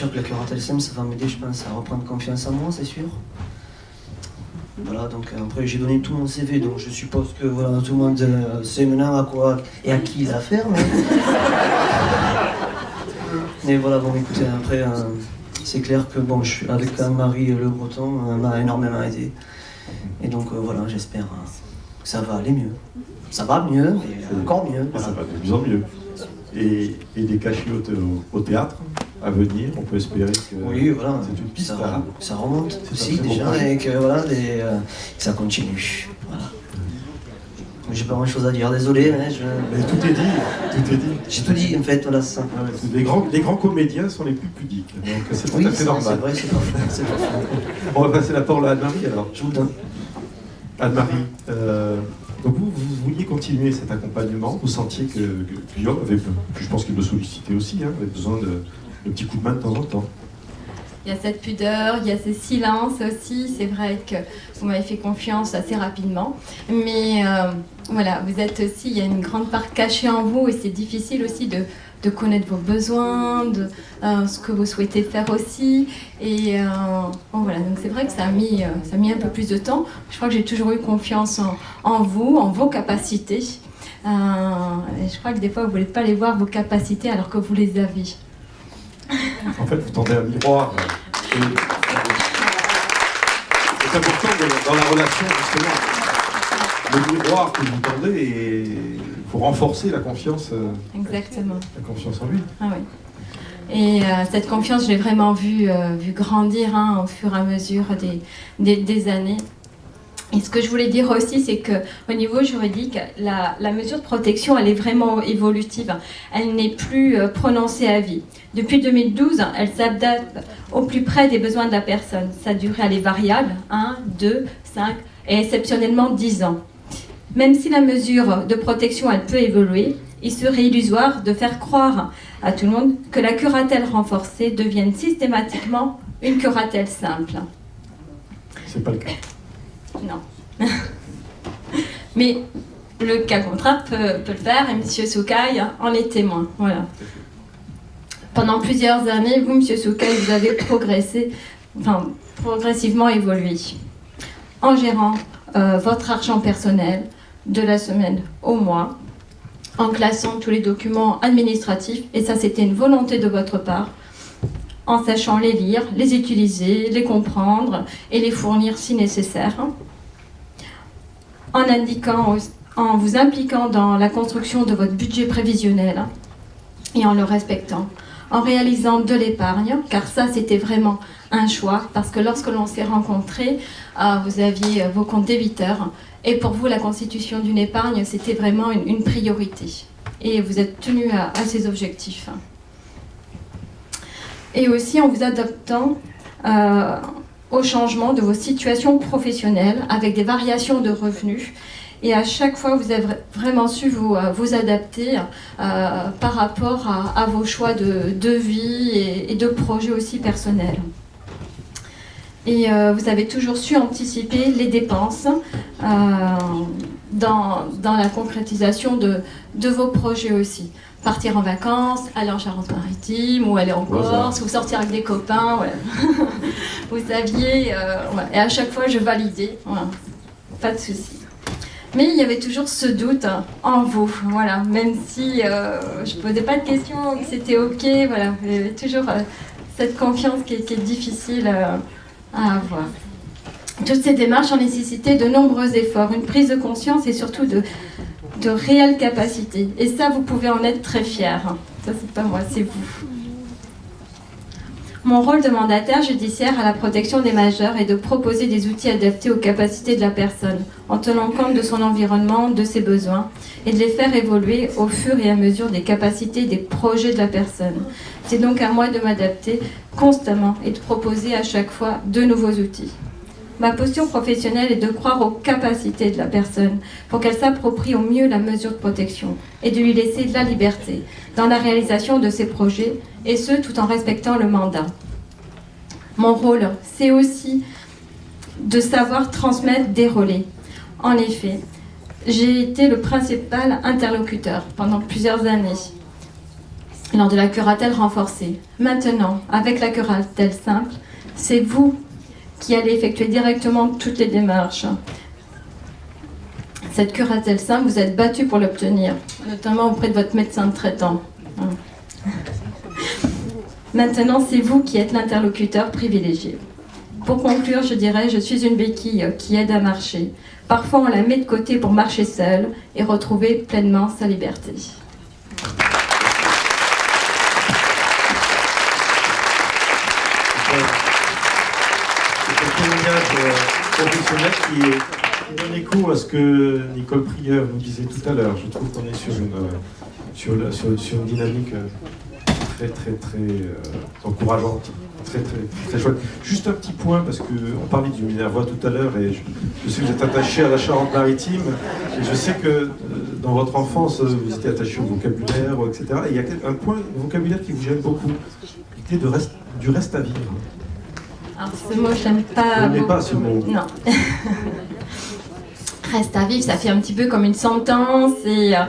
sûr que la curatelle SEM, ça va m'aider, je pense, à reprendre confiance en moi, c'est sûr. Voilà, donc après j'ai donné tout mon CV, donc je suppose que voilà, tout le monde euh, sait maintenant à quoi et à qui il a affaire. Mais, mais voilà, bon écoutez, après, euh, c'est clair que bon, je suis avec Anne-Marie Le Breton, elle m'a énormément aidé. Et donc euh, voilà, j'espère que ça va aller mieux. Ça va mieux, mais encore mieux. Ça va de mieux en mieux. Et, et des cachets au, au théâtre? À venir, on peut espérer que oui, voilà, c'est une piste. Ça, remonte aussi déjà et que voilà, des, euh, ça continue. Voilà. J'ai pas grand chose à dire, désolé. je- Mais tout est dit, tout est dit. J'ai tout dit en fait, voilà c'est ça. Ah Les grands, les grands comédiens sont les plus pudiques, donc c'est tout Oui, normal. c'est vrai, c'est. On va passer la parole à Anne-Marie alors. Je vous donne. Anne-Marie, euh, donc vous, vous vouliez continuer cet accompagnement, vous sentiez que, que Guillaume avait, je pense qu'il le sollicitait aussi, hein, avait besoin de, de petits coups de main de temps en temps. Il y a cette pudeur, il y a ce silence aussi. C'est vrai que vous m'avez fait confiance assez rapidement. Mais euh, voilà, vous êtes aussi, il y a une grande part cachée en vous et c'est difficile aussi de, de connaître vos besoins, de euh, ce que vous souhaitez faire aussi. Et euh, bon, voilà, donc c'est vrai que ça a, mis, ça a mis un peu plus de temps. Je crois que j'ai toujours eu confiance en, en vous, en vos capacités. Et je crois que des fois, vous ne voulez pas les voir, vos capacités, alors que vous les avez. En fait, vous tendez un miroir. Et, c'est important de- dans la relation, justement. Le miroir que vous tendez, et il faut renforcer la confiance, euh, Exactement. la confiance en lui. Ah oui. Et euh, cette confiance, je l'ai vraiment vue euh, vue grandir hein, au fur et à mesure des, des, des années. Et ce que je voulais dire aussi, c'est que au niveau juridique, la, mesure de protection, elle est vraiment évolutive. Elle n'est plus euh, prononcée à vie. Depuis 2012, elle s'adapte au plus près des besoins de la personne. Sa durée, elle est variable, 1, 2, 5 et exceptionnellement 10 ans. Même si la mesure de protection, elle peut évoluer, il serait illusoire de faire croire à tout le monde que la curatelle renforcée devienne systématiquement une curatelle simple. C'est pas le cas. Non. Mais le cas contraire peut, peut le faire et M. Soukaï en est témoin. Voilà. Pendant plusieurs années, vous, M. Soukaï, vous avez progressé, enfin, progressivement évolué en gérant euh, votre argent personnel de la semaine au mois, en classant tous les documents administratifs, et ça c'était une volonté de votre part, en sachant les lire, les utiliser, les comprendre et les fournir si nécessaire, en, indiquant, en vous impliquant dans la construction de votre budget prévisionnel et en le respectant, en réalisant de l'épargne, car ça c'était vraiment un choix, parce que lorsque l'on s'est rencontrés, euh, vous aviez vos comptes débiteurs, et pour vous la constitution d'une épargne c'était vraiment une, priorité, et vous êtes tenu à ces objectifs. Et aussi en vous adaptant euh, au changement de vos situations professionnelles avec des variations de revenus. Et à chaque fois, vous avez vraiment su vous, euh, adapter euh, par rapport à, vos choix de, vie et, de projets aussi personnels. Et vous avez toujours su anticiper les dépenses dans, la concrétisation de vos projets aussi. Partir en vacances, aller en Charente-Maritime ou aller en. Corse ou sortir avec des copains. voilà. vous saviez, euh, voilà. et à chaque fois je validais, voilà. pas de souci. Mais il y avait toujours ce doute hein, en vous, voilà. Même si euh, je ne posais pas de questions, que c'était ok, voilà. Il y avait toujours euh, cette confiance qui est, qui est difficile euh, à avoir. Toutes ces démarches ont nécessité de nombreux efforts, une prise de conscience et surtout de, de réelles capacités. Et ça, vous pouvez en être très fiers. Ça, c'est pas moi, c'est vous. Mon rôle de mandataire judiciaire à la protection des majeurs est de proposer des outils adaptés aux capacités de la personne, en tenant compte de son environnement, de ses besoins, et de les faire évoluer au fur et à mesure des capacités des projets de la personne. C'est donc à moi de m'adapter constamment et de proposer à chaque fois de nouveaux outils. Ma posture professionnelle est de croire aux capacités de la personne pour qu'elle s'approprie au mieux la mesure de protection et de lui laisser de la liberté dans la réalisation de ses projets et ce tout en respectant le mandat. Mon rôle, c'est aussi de savoir transmettre des relais. En effet, j'ai été le principal interlocuteur pendant plusieurs années. lors de la curatelle renforcée. Maintenant, avec la curatelle simple, c'est vous qui allez effectuer directement toutes les démarches. Cette curatelle simple, vous êtes battu pour l'obtenir, notamment auprès de votre médecin traitant. Maintenant, c'est vous qui êtes l'interlocuteur privilégié. Pour conclure, je dirais, je suis une béquille qui aide à marcher. Parfois, on la met de côté pour marcher seule et retrouver pleinement sa liberté. Professionnel qui, est, qui donne écho à ce que Nicole Prieur nous disait tout à l'heure. Je trouve qu'on est sur une, euh, sur, une dynamique euh, très très très euh, encourageante, très très très chouette. Juste un petit point parce que on parlait du Minervois tout à l'heure et je, je sais que vous êtes attaché à la Charente-Maritime et je sais que euh, dans votre enfance euh, vous étiez attaché au vocabulaire, etc. Et il y a un point vocabulaire qui vous gêne beaucoup, l'idée reste, du reste à vivre. Alors, ce mot, je n'aime pas. Vous pas ce mot Non. Reste à vivre, ça fait un petit peu comme une sentence et euh,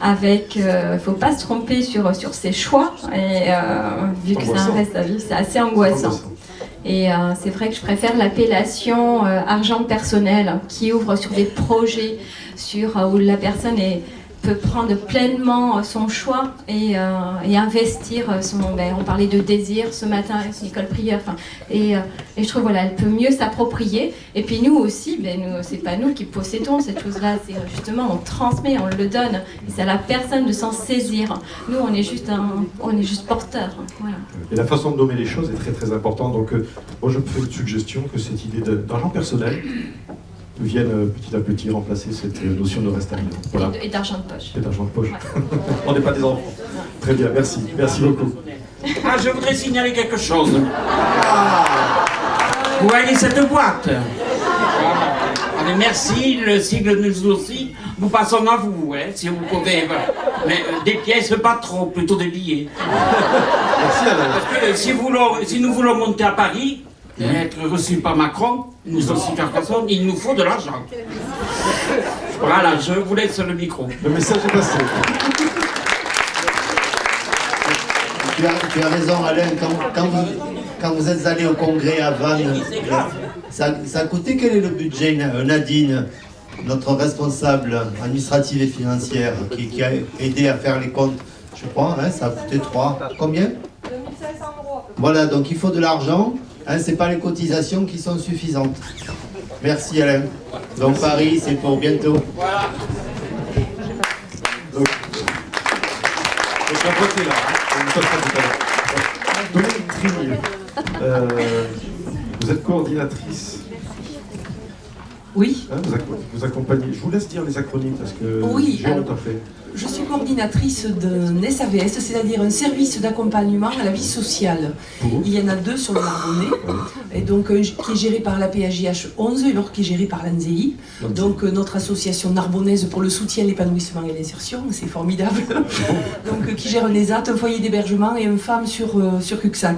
avec, euh, faut pas se tromper sur, sur ses choix et euh, vu que c'est un reste à vivre, c'est assez angoissant. Et euh, c'est vrai que je préfère l'appellation argent personnel qui ouvre sur des projets sur, où la personne est- peut prendre pleinement euh, son choix et, euh, investir son. ben, on parlait de désir ce matin Nicole Prieur. Et, euh, et je trouve voilà, elle peut mieux s'approprier. Et puis nous aussi, ben, c'est pas nous qui possédons cette chose-là. C'est euh, justement on transmet, on le donne. Et c'est à la personne de s'en saisir. Nous, on est juste un, on est juste porteur. Voilà. Et la façon de nommer les choses est très très importante. Donc, euh, moi, je me fais une suggestion que cette idée d'argent personnel vienne euh, petit à petit remplacer cette euh, notion de reste à vivre. Voilà, Et Et d'argent de poche. c'est d'argent de poche. Ouais. On n'est pas des enfants. Très bien, merci. Merci beaucoup. Ah, je voudrais signaler quelque chose. Vous voyez cette boîte Allez, merci, le sigle nous aussi. Nous passons à vous, hein, si vous pouvez. voilà. Mais euh, des pièces, pas trop, plutôt des billets. Merci Alain. Parce que si nous voulons monter à Paris, être reçus par Macron, nous aussi personne, il nous faut de l'argent. Voilà, je vous laisse le micro. Le message est passé. Tu as, tu as raison Alain, quand, quand vous, quand vous êtes allé au congrès à Vannes, ça, ça a coûté quel est le budget Na- Nadine, notre responsable administrative et financière, qui, qui a aidé à faire les comptes, je crois, hein, ça a coûté 3. Combien? 2500 euros. Voilà, donc il faut de l'argent, hein, c'est pas les cotisations qui sont suffisantes. Merci Alain. Donc Paris, c'est pour bientôt. Donc la boîte est là. hein. On vous à. Dominique euh, êtes coordinatrice. Oui, hein, vous, acco- vous accompagnez. Je vous laisse dire les acronymes parce que Oui, j'ai honte en fait. Je suis coordinatrice d'un SAVS, c'est-à-dire un service d'accompagnement à la vie sociale. Il y en a deux sur le Narbonnais, et donc un qui est géré par la PAJH 11 et l'autre qui est géré par l'ANZEI. Donc euh, notre association narbonnaise pour le soutien, l'épanouissement et l'insertion, c'est formidable. donc euh, qui gère un ESAT, un foyer d'hébergement et une femme sur, euh, sur Cuxac.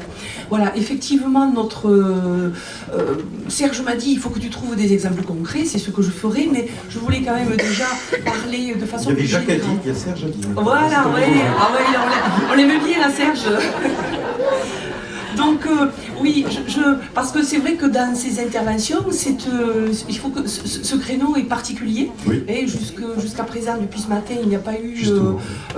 Voilà, effectivement, notre euh, euh, Serge m'a dit il faut que tu trouves des exemples concrets, c'est ce que je ferai, mais je voulais quand même déjà parler de Il façon y avait plus Jacques il y a Serge. Voilà, oui, ah on l'a- bien, la Serge. Donc euh, oui, je, je- parce que c'est vrai que dans ces interventions, euh, il faut que ce, ce créneau est particulier. Oui. Et jusqu'à présent, depuis ce matin, il n'y a pas eu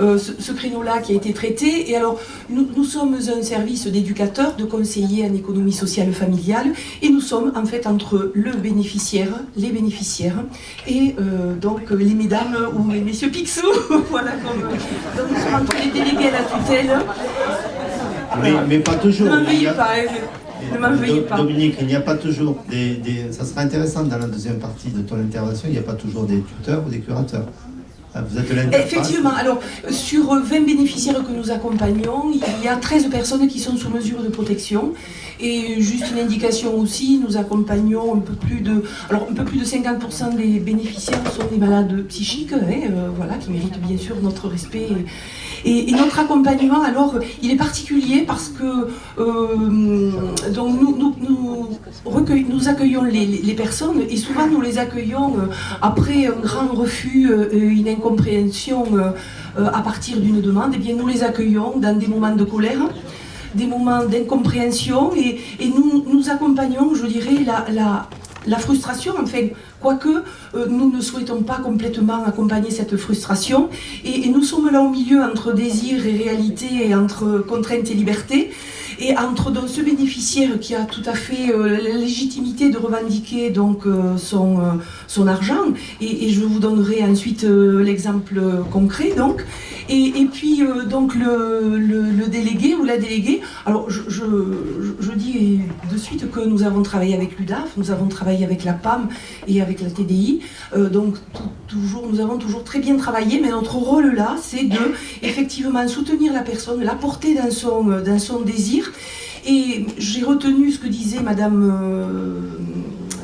euh, ce, ce créneau-là qui a été traité. Et alors, nous, nous sommes un service d'éducateurs, de conseillers en économie sociale familiale, et nous sommes en fait entre le bénéficiaire, les bénéficiaires, et donc les mesdames ou les messieurs Picsou. voilà, comme, donc nous sommes entre les délégués à la tutelle. Mais, mais pas toujours. Ne m'en Il y veuillez a- pas, hein, ne pas. Dominique, il n'y a pas toujours des, des- Ça sera intéressant dans la deuxième partie de ton intervention, il n'y a pas toujours des tuteurs ou des curateurs. Ah, Vous êtes. Effectivement, alors sur 20 bénéficiaires que nous accompagnons, il y a 13 personnes qui sont sous mesure de protection. Et juste une indication aussi, nous accompagnons un peu plus de, alors un peu plus de 50% des bénéficiaires sont des malades psychiques, hein, euh, voilà, qui méritent bien sûr notre respect. Et, notre accompagnement, alors, il est particulier parce que euh, donc nous, nous, accueillons les, personnes et souvent nous les accueillons euh, après un grand refus, une incompréhension à partir d'une demande. Et eh bien, nous les accueillons dans des moments de colère des moments d'incompréhension et, nous, nous accompagnons, je dirais, la, la, la frustration, enfin, quoique euh, nous ne souhaitons pas complètement accompagner cette frustration, et, nous sommes là au milieu entre désir et réalité, et entre contrainte et liberté, et entre donc, ce bénéficiaire qui a tout à fait euh, la légitimité de revendiquer donc, euh, son, son argent, et, je vous donnerai ensuite l'exemple concret, donc, et, puis donc le, le, délégué ou la déléguée, alors je, je, je dis de suite que nous avons travaillé avec l'UDAF, nous avons travaillé avec la PAM et avec la TDI. Euh, donc toujours, nous avons toujours très bien travaillé, mais notre rôle là, c'est de effectivement soutenir la personne, la porter dans son, dans son désir. Et j'ai retenu ce que disait Madame euh,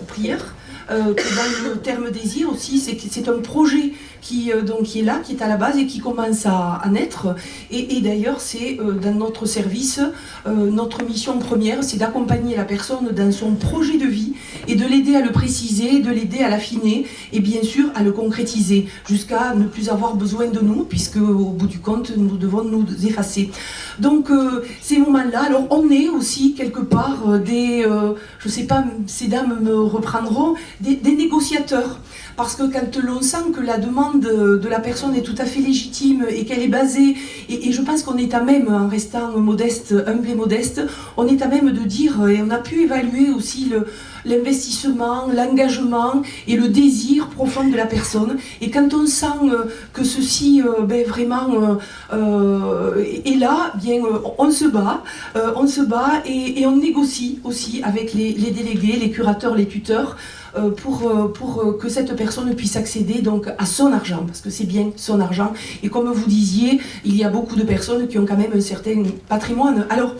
Prière, euh, que dans le terme désir aussi, c'est un projet qui, euh, donc, est là, qui est à la base et qui commence à, naître. Et, d'ailleurs, c'est euh, dans notre service, notre mission première, c'est d'accompagner la personne dans son projet de vie et de l'aider à le préciser, de l'aider à l'affiner et bien sûr à le concrétiser jusqu'à ne plus avoir besoin de nous puisque au bout du compte, nous devons nous effacer. Donc ces moments-là, alors on est aussi quelque part des, je sais pas, ces dames me reprendront, des, négociateurs. Parce que quand l'on sent que la demande de la personne est tout à fait légitime et qu'elle est basée, et, je pense qu'on est à même, en restant modeste, humble et modeste, on est à même de dire, et on a pu évaluer aussi l'investissement, l'engagement et le désir profond de la personne. Et quand on sent euh, que ceci euh, ben, vraiment euh, est là, bien on se bat, on se bat et, on négocie aussi avec les délégués, les curateurs, les tuteurs, euh, pour, euh, pour euh, que cette personne puisse accéder donc à son argent, parce que c'est bien son argent. Et comme vous disiez, il y a beaucoup de personnes qui ont quand même un certain patrimoine. Alors,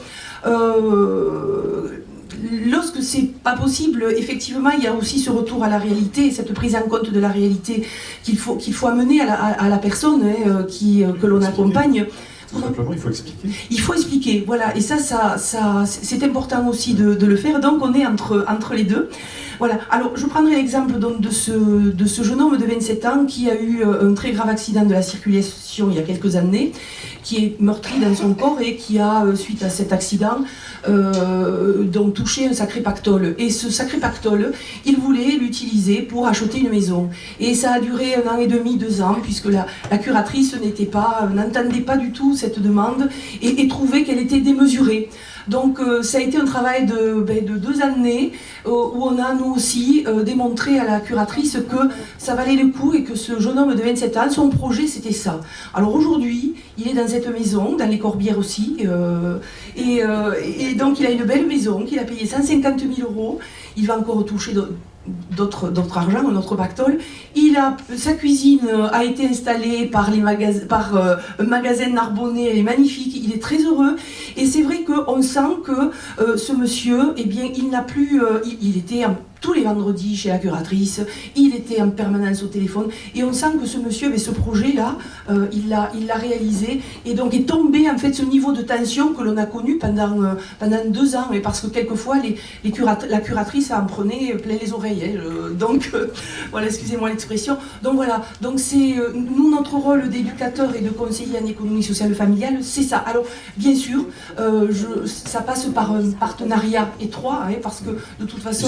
lorsque c'est pas possible, effectivement, il y a aussi ce retour à la réalité, cette prise en compte de la réalité qu'il faut, qu'il faut amener à la, personne hein, qui, que l'on accompagne. Tout simplement, il faut expliquer. Il faut expliquer, voilà. Et ça, ça, ça c'est important aussi de, de, le faire. Donc, on est entre, entre les deux. Voilà. Alors, je prendrai l'exemple de ce, de ce jeune homme de 27 ans qui a eu euh, un très grave accident de la circulation il y a quelques années, qui est meurtri dans son corps et qui a, euh, suite à cet accident, euh, touché un sacré pactole. Et ce sacré pactole, il voulait l'utiliser pour acheter une maison. Et ça a duré un an et demi, deux ans, puisque la, curatrice n'entendait pas du tout cette demande et trouvait qu'elle était démesurée. Donc euh, ça a été un travail de, ben, deux années euh, où on a nous aussi euh, démontré à la curatrice que ça valait le coup et que ce jeune homme de 27 ans, son projet c'était ça. Alors aujourd'hui, il est dans cette maison, dans les Corbières aussi, et, donc il a une belle maison qu'il a payé 150 000 euros. Il va encore toucher d'autres argent, notre pactole. Il a, sa cuisine a été installée par, les magasins, par euh, un magasin Narbonnais, elle est magnifique, il est très heureux. Et c'est vrai qu'on sent que euh, ce monsieur, eh bien, il n'a plus, euh, il, était tous les vendredis chez la curatrice, il était en permanence au téléphone, et on sent que ce monsieur avait ce projet-là, euh, il l'a réalisé, et donc est tombé en fait ce niveau de tension que l'on a connu pendant, euh, pendant deux ans, et parce que quelquefois les, les la curatrice en prenait plein les oreilles, hein, donc euh, voilà, excusez-moi l'expression. Donc voilà, donc c'est nous notre rôle d'éducateur et de conseiller en économie sociale familiale, c'est ça. Alors bien sûr, je, ça passe par un partenariat étroit, hein, parce que de toute façon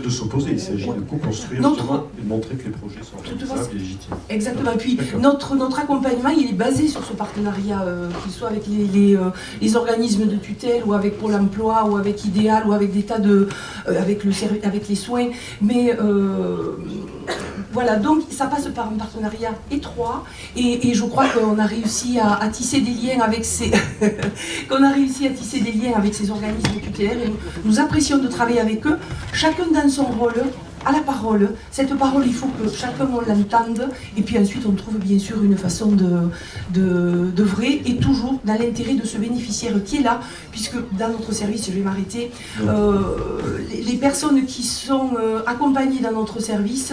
de s'opposer, il s'agit de co-construire et de montrer que les projets sont réalisables et légitimes. Exactement. Et puis notre, notre accompagnement, il est basé sur ce partenariat, euh, qu'il soit avec les, euh, les, organismes de tutelle ou avec Pôle emploi ou avec Idéal ou avec des tas de... Euh, avec, le, avec les soins. Mais voilà, donc ça passe par un partenariat étroit et, je crois qu'on a réussi à, tisser des liens avec ces qu'on a réussi à tisser des liens avec ces organismes tutélaires et nous, apprécions de travailler avec eux, chacun dans son rôle, à la parole. Cette parole, il faut que chacun l'entende, et puis ensuite on trouve bien sûr une façon de, de, de vrai, et toujours dans l'intérêt de ce bénéficiaire qui est là, puisque dans notre service, je vais m'arrêter, euh, les, les personnes qui sont euh, accompagnées dans notre service,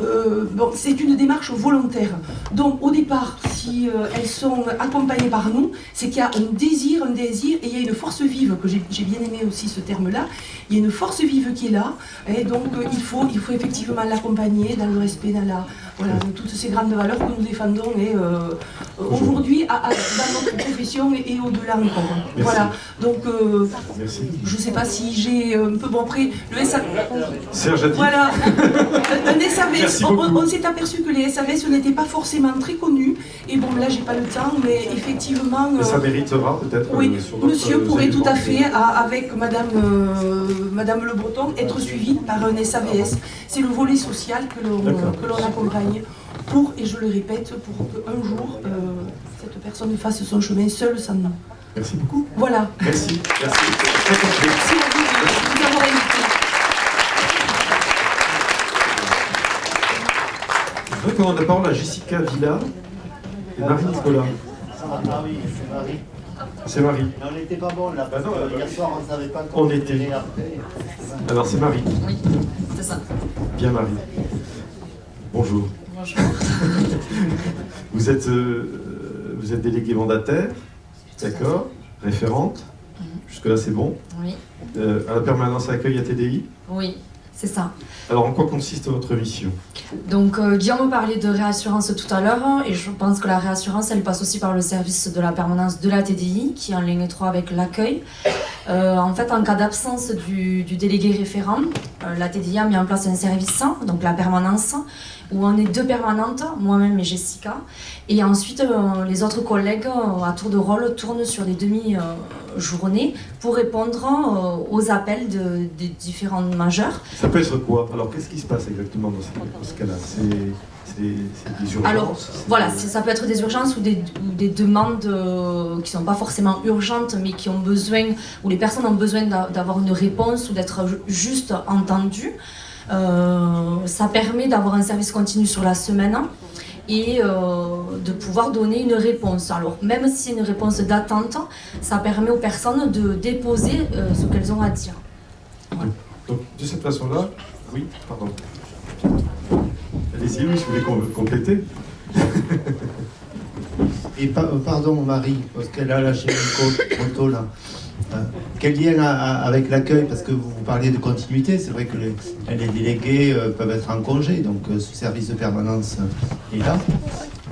euh, c'est une démarche volontaire. Donc au départ, si euh, elles sont accompagnées par nous, c'est qu'il y a un désir, un désir, et il y a une force vive, que j'ai j'ai bien aimé aussi ce terme-là, il y a une force vive qui est là, et donc euh, il, faut, il faut effectivement l'accompagner dans le respect, dans la, voilà, toutes ces grandes valeurs que nous défendons, et euh, aujourd'hui, dans notre profession et, et au-delà encore. Voilà, donc euh, je ne sais pas si j'ai un peu, bon après, le SA... Serge a dit. Voilà, un SAVS. Merci On, s'est aperçu que les SAVS n'étaient pas forcément très connus. Et bon, là, j'ai pas le temps, mais effectivement. Mais ça euh, méritera peut-être. oui, monsieur pourrait tout à fait, à- avec Madame, euh, Madame Le Breton, être suivi par un SAVS. C'est le volet social que l'on D'accord. Accompagne pour, et je le répète, pour qu'un jour, euh, cette personne fasse son chemin seule sans nous. Merci beaucoup. Voilà. Merci. Merci. Merci à vous de nous avoir invités. Je voudrais qu'on la parole à Jessica Villa et Marie Nicolas. Ah oui, c'est Marie. C'est Marie. Mais on n'était pas bon là, parce Bah non, que bah hier soir on ne savait pas On comment était. après. Alors c'est Marie. Oui, c'est ça. Bien Marie. Bonjour. Bonjour. Vous êtes, euh, vous êtes déléguée mandataire, d'accord, référente. Jusque-là c'est bon. Oui, Euh, à la permanence accueil à TDI. oui, c'est ça. Alors en quoi consiste votre mission? Donc euh, Guillaume parlait de réassurance tout à l'heure et je pense que la réassurance elle passe aussi par le service de la permanence de la TDI qui est en ligne étroite avec l'accueil. Euh, en fait en cas d'absence du, du délégué référent, euh, la TDI a mis en place un service, donc la permanence, où on est deux permanentes, moi-même et Jessica. Et ensuite euh, les autres collègues euh, à tour de rôle tournent sur des demi-journées pour répondre euh, aux appels de- des différents majeurs. Ça peut être quoi? Alors qu'est-ce qui se passe exactement dans ce, cas-là? C'est des urgences? Alors, Voilà, ça peut être des urgences ou des, ou des demandes euh, qui ne sont pas forcément urgentes, mais qui ont besoin, où les personnes ont besoin d'a- d'avoir une réponse ou d'être ju- juste entendues. Euh, ça permet d'avoir un service continu sur la semaine et euh, de pouvoir donner une réponse. Alors, même si c'est une réponse d'attente, ça permet aux personnes de déposer euh, ce qu'elles ont à dire. Donc de cette façon-là, oui, pardon. Allez-y, oui, si vous voulez com- compléter. Et pa- pardon Marie, parce qu'elle a lâché une photo là. Euh, quel lien avec l'accueil Parce que vous, parliez de continuité, c'est vrai que les, les délégués euh, peuvent être en congé, donc euh, ce service de permanence euh, est là.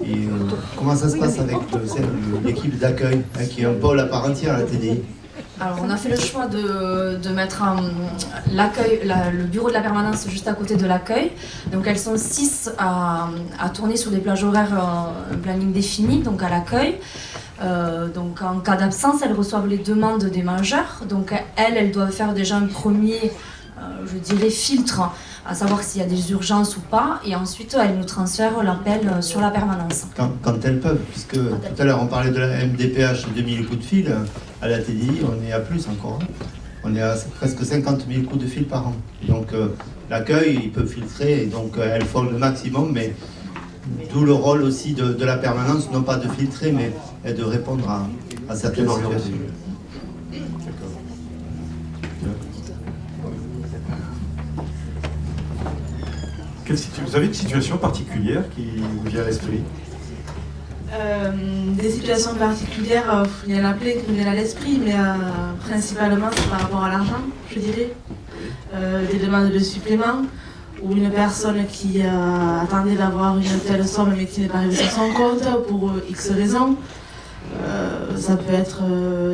Et euh, comment ça se passe avec l'équipe d'accueil, hein, qui est un pôle à part entière à la TDI Alors, on a fait le choix de, de mettre l'accueil, la- le bureau de la permanence juste à côté de l'accueil. Donc, elles sont six à, à tourner sur des plages horaires, un planning défini, donc à l'accueil. Euh, donc, en cas d'absence, elles reçoivent les demandes des majeurs. Donc, elles, elles doivent faire déjà un premier, euh, je dirais, filtre, à savoir s'il y a des urgences ou pas. Et ensuite, elles nous transfèrent l'appel euh, sur la permanence. quand, quand elles peuvent, puisque tout à l'heure on parlait de la MDPH 2000 coups de fil, à la TDI on est à plus encore. hein. On est à presque 50 000 coups de fil par an. Donc euh, l'accueil, il peut filtrer, et donc elles font le maximum, mais d'où le rôle aussi de, de la permanence, non pas de filtrer, mais de répondre à, à certaines situations. D'accord. Quelle situ- Vous avez une situation particulière qui vous vient à l'esprit? Euh, des situations particulières, euh, il y en a plein qui me viennent à l'esprit, mais euh, principalement c'est par rapport à l'argent, je dirais. Euh, des demandes de supplément, ou une personne qui euh, attendait d'avoir une telle somme mais qui n'est pas arrivée sur son compte pour euh, X raisons. Euh, ça peut être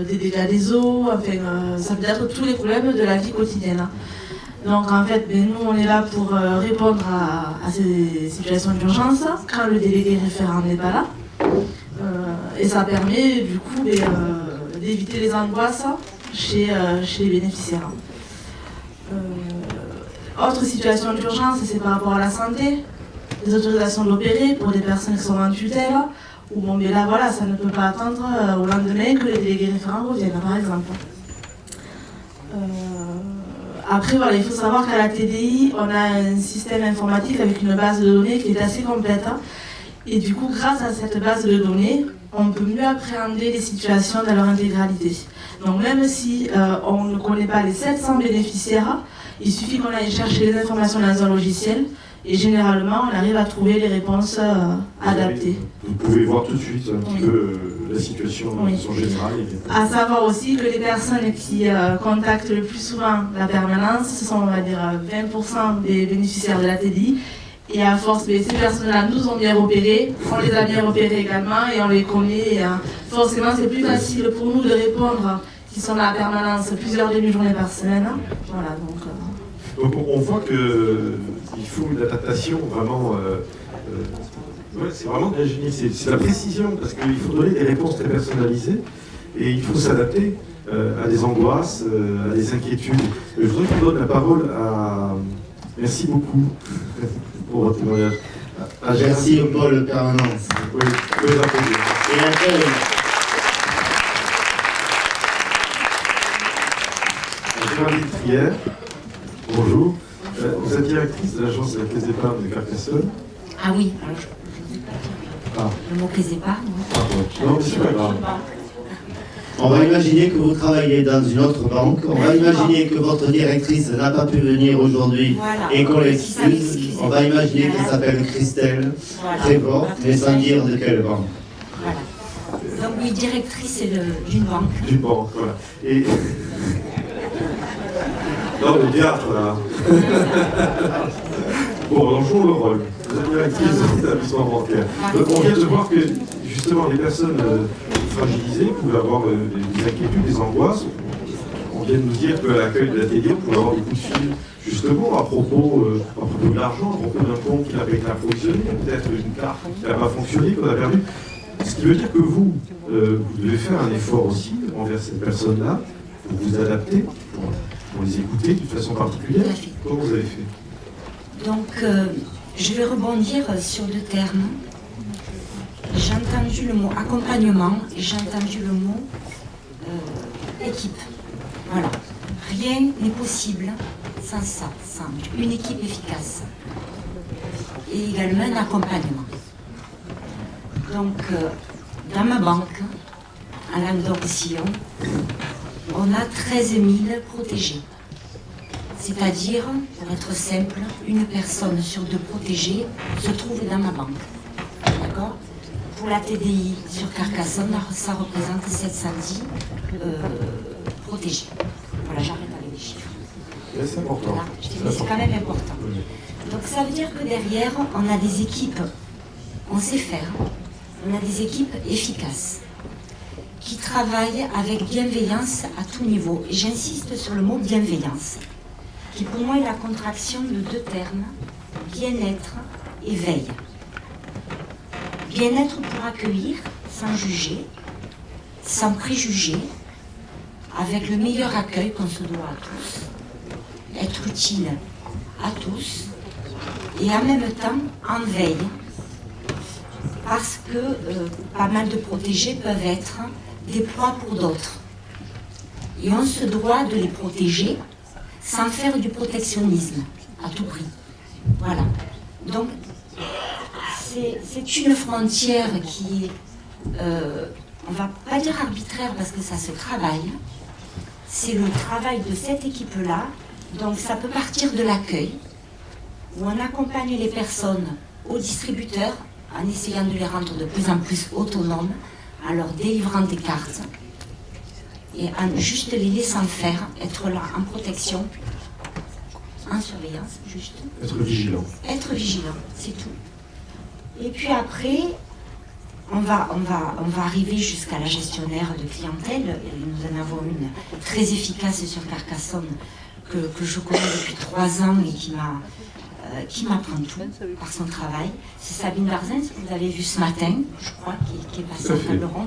des dégâts des eaux, enfin, ça peut être tous les problèmes de la vie quotidienne. Donc en fait, ben, nous on est là pour répondre à, ces situations d'urgence quand le délégué référent n'est pas là. Et ça permet du coup ben, d'éviter les angoisses chez les bénéficiaires. Autre situation d'urgence, c'est par rapport à la santé, les autorisations d'opérer pour des personnes qui sont en tutelle, où bon, mais là voilà, ça ne peut pas attendre euh, au lendemain que les délégués référents reviennent par exemple. Euh, après, voilà, il faut savoir qu'à la TDI, on a un système informatique avec une base de données qui est assez complète. hein. Et du coup, grâce à cette base de données, on peut mieux appréhender les situations dans leur intégralité. Donc même si euh, on ne connaît pas les 700 bénéficiaires, il suffit qu'on aille chercher les informations dans un logiciel et généralement on arrive à trouver les réponses euh, adaptées. Vous pouvez voir tout de suite un petit Oui. peu euh, la situation Oui. en général. À savoir aussi que les personnes qui euh, contactent le plus souvent la permanence, ce sont on va dire euh, 20% des bénéficiaires de la TDI. Et à force, mais ces personnes-là nous ont bien repérés, on les a bien repérés également et on les connaît. et, euh, forcément, c'est plus facile pour nous de répondre qui sont à la permanence plusieurs demi-journées par semaine. Voilà, donc. euh, Donc on, voit qu'il faut une adaptation vraiment. euh, euh, ouais, c'est vraiment de l'ingénierie, c'est c'est la précision, parce qu'il faut donner des réponses très personnalisées et il faut s'adapter euh, à des angoisses, euh, à des inquiétudes. Je voudrais qu'on donne la parole à. Merci beaucoup pour votre témoignage. Merci au pôle permanence. Oui, vous pouvez l'applaudir. Et bonjour. Euh, Vous êtes directrice de l'agence de la Caisse d'épargne de Carcassonne. Ah oui, alors je je vous ai pas dit Ah, le mot caisse d'épargne. Non, c'est pas grave. On va imaginer que vous travaillez dans une autre banque. On va imaginer que votre directrice n'a pas pu venir aujourd'hui Voilà. et qu'on l'excuse. On va imaginer qu'elle s'appelle Christelle Voilà. Prévost, mais sans dire de quelle banque. Voilà. Donc oui, directrice de- d'une banque. Du banque, voilà. Et... Non, le théâtre, là. bon, on joue le rôle. Vous êtes directrice de l'établissement bancaire. Donc, on vient de voir que, justement, les personnes euh, fragilisées pouvaient avoir euh, des inquiétudes, des angoisses. On vient de nous dire qu'à l'accueil de la TD, on pouvait avoir des coups de fil, justement, à propos, euh, à propos de l'argent, à propos d'un compte qui n'a pas été approvisionné, peut-être une carte qui n'a pas fonctionné, qu'on a perdu. Ce qui veut dire que vous, euh, vous devez faire un effort aussi envers ces personnes-là, pour vous adapter, pour, pour les écouter d'une façon particulière. Comment vous avez fait? Donc euh, je vais rebondir sur deux termes. J'ai entendu le mot accompagnement et j'ai entendu le mot euh, équipe. Voilà. Rien n'est possible sans ça, sans une équipe efficace. Et également un accompagnement. Donc, euh, dans ma banque, à Languedoc-Sillon, on a 13 000 protégés. C'est-à-dire, pour être simple, une personne sur deux protégées se trouve dans ma banque. D'accord? Pour la TDI sur Carcassonne, ça représente 710 euh, protégés. Voilà, j'arrête avec les chiffres. C'est important. Voilà, je dis, mais c'est quand même important. Donc ça veut dire que derrière, on a des équipes, on sait faire, on a des équipes efficaces, qui travaillent avec bienveillance à tout niveau. J'insiste sur le mot bienveillance, qui pour moi est la contraction de deux termes, bien-être et veille. Bien-être pour accueillir, sans juger, sans préjuger, avec le meilleur accueil qu'on se doit à tous, être utile à tous, et en même temps en veille, parce que euh, pas mal de protégés peuvent être des proies pour d'autres. Et on se doit de les protéger sans faire du protectionnisme à tout prix. Voilà. Donc, c'est une frontière qui est, euh, on va pas dire arbitraire parce que ça se travaille. C'est le travail de cette équipe-là. Donc, ça peut partir de l'accueil, où on accompagne les personnes au distributeur en essayant de les rendre de plus en plus autonomes, en leur délivrant des cartes et en juste les laissant faire, être là en protection, en surveillance, juste. Être vigilant. Être vigilant, c'est tout. Et puis après, on va, on va, on va arriver jusqu'à la gestionnaire de clientèle. Et nous en avons une très efficace sur Carcassonne que, que je connais depuis trois ans et qui m'a qui m'apprend tout par son travail. C'est Sabine Barzens, que vous avez vu ce matin, je crois, qui, qui est passée en table ronde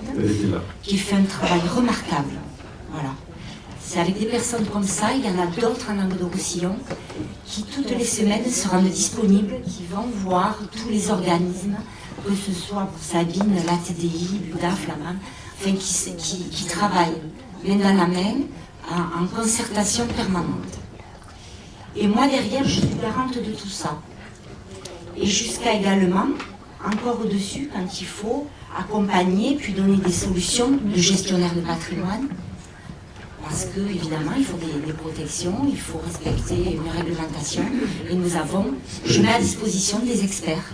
qui fait un travail remarquable. Voilà. C'est avec des personnes comme ça, il y en a d'autres en Languedoc-Roussillon, qui toutes les semaines se rendent disponibles, qui vont voir tous les organismes, que ce soit pour Sabine, la TDI, l'UDAF, la MAM, enfin qui, se- qui, qui travaillent main dans la main, en, en concertation permanente. Et moi, derrière, je suis garante de tout ça. Et jusqu'à également, encore au-dessus, quand il faut, accompagner, puis donner des solutions de gestionnaire de patrimoine. Parce que, évidemment, il faut des, protections, il faut respecter une réglementation. Et nous avons, je mets à disposition des experts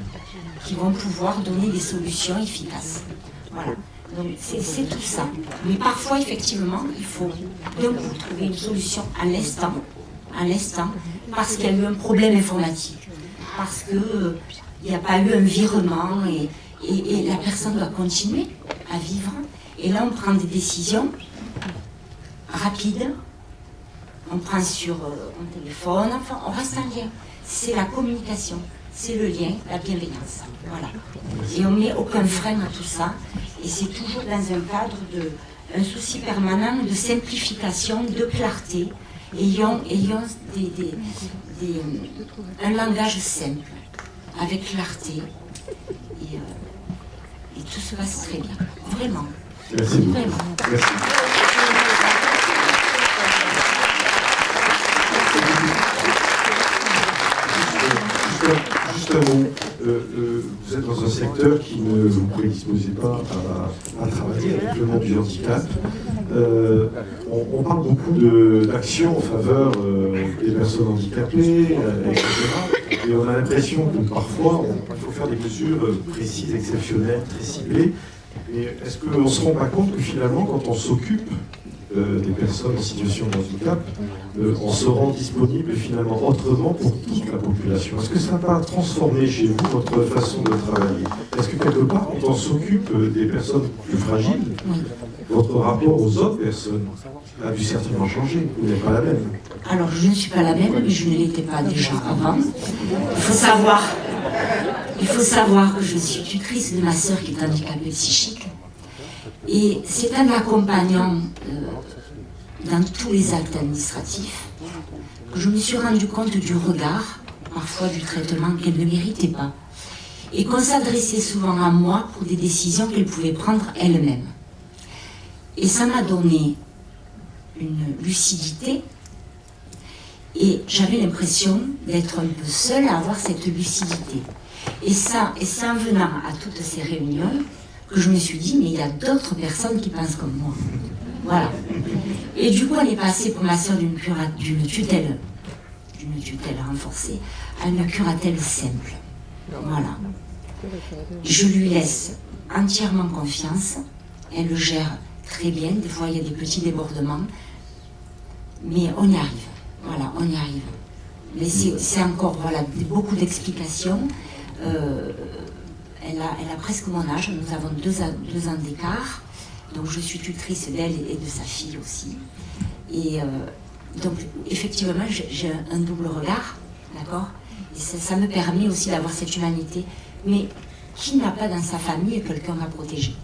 qui vont pouvoir donner des solutions efficaces. Voilà. Donc c'est c'est tout ça. Mais parfois, effectivement, il faut d'un coup trouver une solution à l'instant, à l'instant, parce qu'il y a eu un problème informatique, parce qu'il n'y a pas eu un virement et la personne doit continuer à vivre. Et là, on prend des décisions rapides, on prend sur euh, un téléphone, enfin, on reste en lien. C'est la communication, c'est le lien, la bienveillance. Voilà. Et on met aucun frein à tout ça. Et c'est toujours dans un cadre de un souci permanent de simplification, de clarté. Ayons, ayons des, des- des, un langage simple, avec clarté. Et, euh, et tout se passe très bien. Vraiment. Merci. Vraiment. Merci. Juste-. Euh, euh, vous êtes dans un secteur qui ne vous prédisposez pas à, travailler avec le monde du handicap. Euh, on, on parle beaucoup d'actions en faveur des personnes handicapées, etc. Et on a l'impression que parfois, il faut faire des mesures précises, exceptionnelles, très ciblées. Mais est-ce qu'on ne se rend pas compte que finalement, quand on s'occupe des personnes en situation de handicap, euh, on se rend disponible finalement autrement pour toute la population Est-ce que ça n'a pas transformé chez vous votre façon de travailler? Est-ce que quelque part, quand on s'occupe euh, des personnes plus fragiles, votre rapport aux autres personnes a dû certainement changer Vous n'êtes pas la même? Alors, je ne suis pas la même, mais je ne l'étais pas déjà avant. Il faut savoir, il faut savoir que je suis tutrice de ma sœur qui est handicapée psychique. Et c'est en l'accompagnant euh, dans tous les actes administratifs que je me suis rendu compte du regard, parfois du traitement qu'elle ne méritait pas. Et qu'on s'adressait souvent à moi pour des décisions qu'elle pouvait prendre elle-même. Et ça m'a donné une lucidité et j'avais l'impression d'être un peu seule à avoir cette lucidité. Et ça, et c'est en venant à toutes ces réunions que je me suis dit, mais il y a d'autres personnes qui pensent comme moi. Voilà. Et du coup, on est passé pour ma soeur d'une d'une tutelle, d'une tutelle renforcée, à une curatelle simple. Voilà. Je lui laisse entièrement confiance. Elle le gère très bien. Des fois, il y a des petits débordements. Mais on y arrive. Voilà, on y arrive. Mais c'est encore voilà, beaucoup d'explications. Euh, elle, a, presque mon âge. Nous avons deux, ans d'écart. Donc, je suis tutrice d'elle et de sa fille aussi. Et euh, donc, effectivement, j'ai un double regard. D'accord? Et ça me permet aussi d'avoir cette humanité. Mais qui n'a pas dans sa famille quelqu'un à protéger?